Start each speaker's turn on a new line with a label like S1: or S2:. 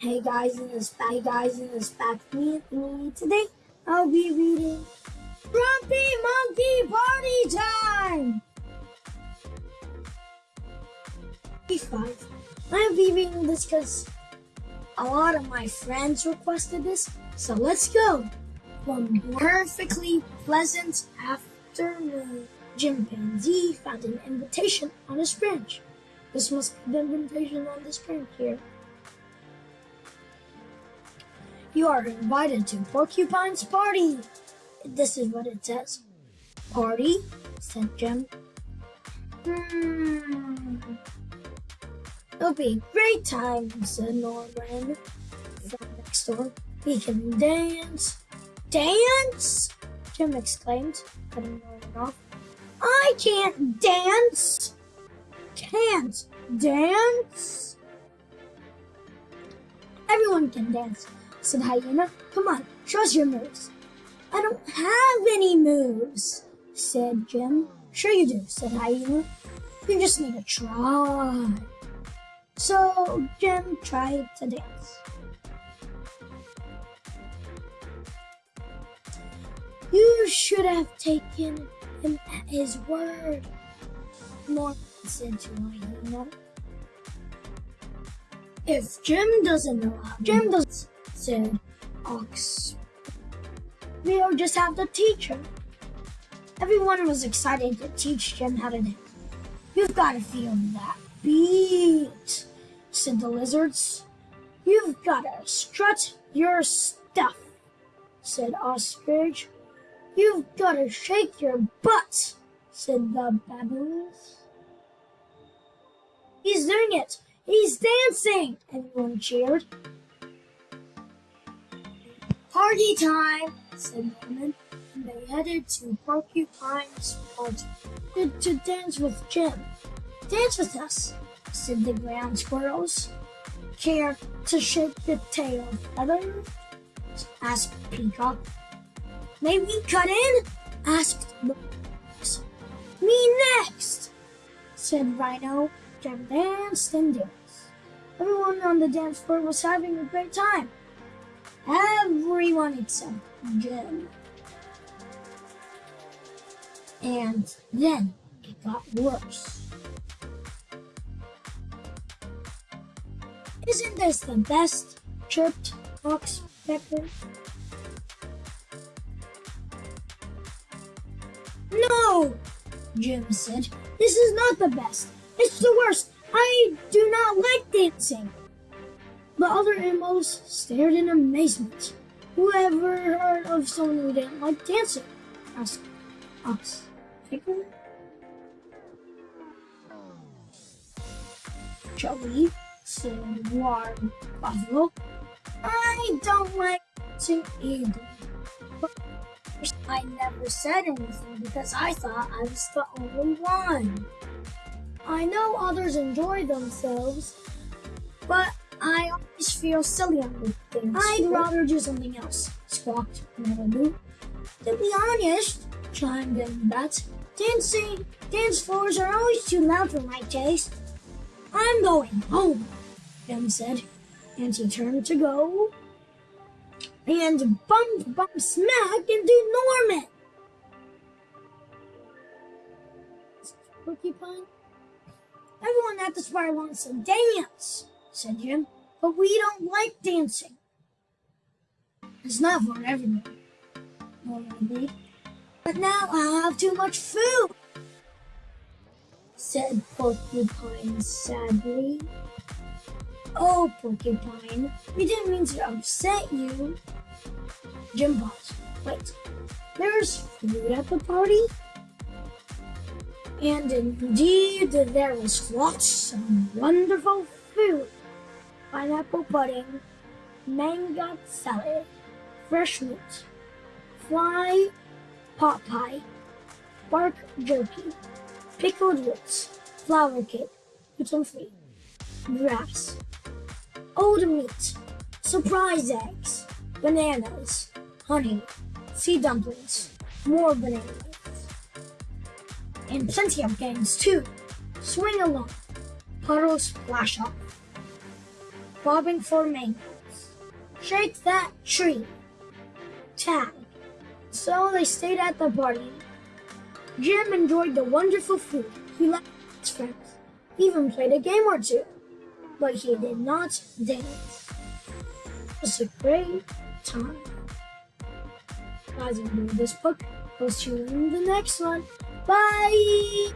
S1: Hey guys, in this back, guys, in this back me, me today, I'll be reading Grumpy Monkey Party Time. Five. I'll be reading this because a lot of my friends requested this, so let's go. One perfectly pleasant afternoon, Jim Panzee found an invitation on his branch. This must be the invitation on this branch here. You are invited to Porcupine's party. This is what it says. Party, said Jim. Hmm. It'll be a great time, said Norman from next door. We can dance. Dance? Jim exclaimed, cutting Norman off. I can't dance. Can't dance? Everyone can dance said Hyena. Come on, show us your moves. I don't have any moves, said Jim. Sure you do, said Hyena. You just need to try. So Jim tried to dance. You should have taken him at his word, Norman said to Hyena. If Jim doesn't know how, Jim doesn't said Ox. We'll just have to teach him. Everyone was excited to teach Jim how to dance. You've got to feel that beat, said the lizards. You've got to strut your stuff, said Ostrich. You've got to shake your butt, said the baboons. He's doing it! He's dancing! Everyone cheered. Party time, said Norman, and they headed to Porcupine's party to, to dance with Jim. Dance with us, said the ground squirrels. Care to shake the tail feather? asked Peacock. May we cut in? asked Moose. Me next, said Rhino. Jim danced and danced. Everyone on the dance floor was having a great time. Everyone some Jim. And then it got worse. Isn't this the best? chirped Ox Pepper. No, Jim said. This is not the best. It's the worst. I do not like dancing. The other animals stared in amazement. Who ever heard of someone who didn't like dancing? asked Ox Picker. Joey said Warm Buffalo. I don't like dancing either. But I never said anything because I thought I was the only one. I know others enjoy themselves, but I always feel silly on the things. I'd rather do something else, squawked Melody. To be honest, chimed in Bet, dancing, dance floors are always too loud for my taste. I'm going home, Jim said, and he turned to go and bump, bump, smack into Norman. Porcupine? Everyone at the spire wants to dance said Jim, but we don't like dancing. It's not for everyone. But now I have too much food, said Porcupine sadly. Oh, Porcupine, we didn't mean to upset you. Jim paused. Wait, there's food at the party? And indeed, there was lots of wonderful food pineapple pudding, mango salad, fresh meat, fly pot pie, bark jerky, pickled roots, flour cake, gluten free, grass, old meat, surprise eggs, bananas, honey, sea dumplings, more bananas, and plenty of games too. Swing along, puddles splash off. Bobbing for mangoes. Shake that tree. Tag. So they stayed at the party. Jim enjoyed the wonderful food. He liked his friends. He even played a game or two. But he did not dance. It was a great time. Guys, enjoyed this book. I'll see you in the next one. Bye!